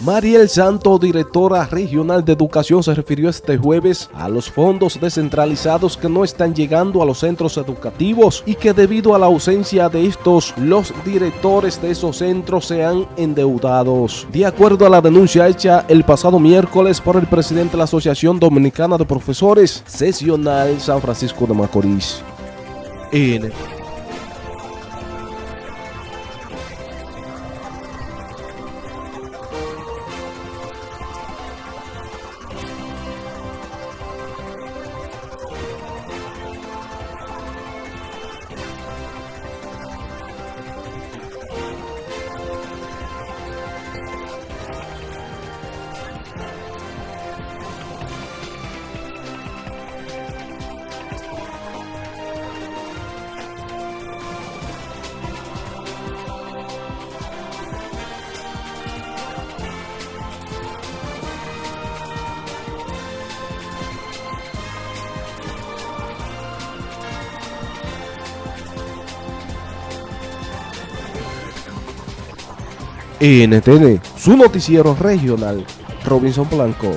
Mariel Santo, directora regional de educación, se refirió este jueves a los fondos descentralizados que no están llegando a los centros educativos y que debido a la ausencia de estos, los directores de esos centros se han endeudados. De acuerdo a la denuncia hecha el pasado miércoles por el presidente de la Asociación Dominicana de Profesores Sesional San Francisco de Macorís. NTN, su noticiero regional, Robinson Blanco.